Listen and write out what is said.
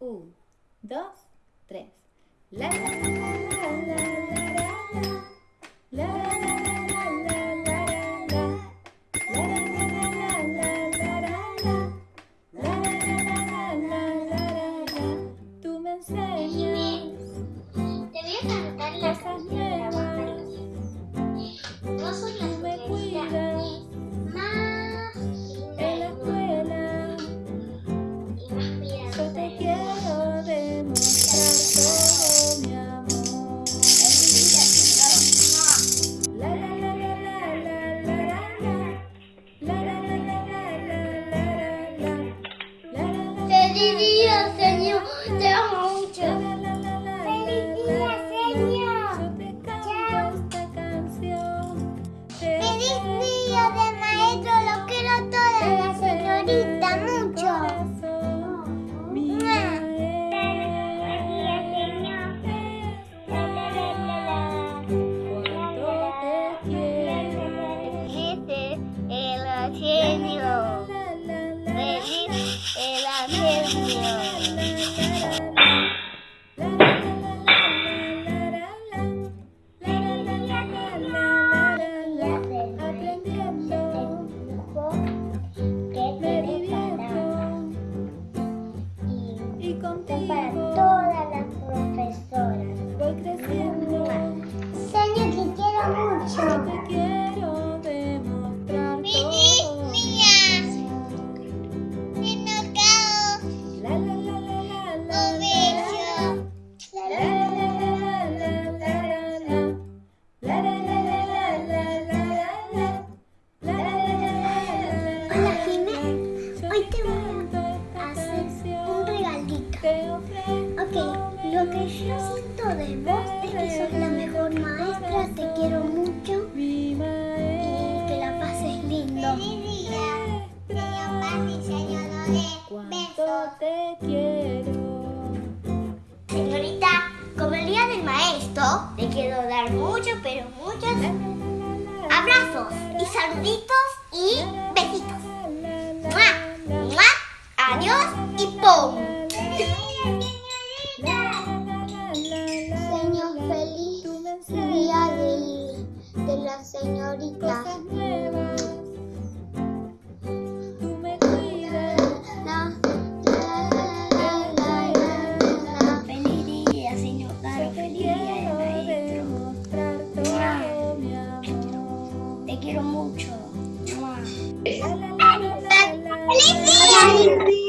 Un, dos, tres. la, la, la, la, la, la, la. la, la. Te amo mucho. Feliz día, Señor. Feliz día de maestro. Lo quiero toda la señorita mucho. corazón, voy creciendo. Sueño que quiero mucho. Yo te quiero demostrar todo. Ok, lo que yo de vos es que sos la mejor maestra, te quiero mucho y que la pases lindo. Feliz día, señor Paz y señor Cuánto te quiero. Señorita, como el día del maestro, le quiero dar muchos, pero muchos abrazos y saluditos y besitos. ¡Mua! ¡Mua! Adiós y ¡pum! Señorita. Cosas nuevas. Tú me cuidas. La, la, la, la, la, la. Feliz día, señor Caro. Yo te Feliz día quiero del maestro. demostrar todo mi amor. Te quiero mucho. La, la, la, la, la, la, la. ¡Feliz día!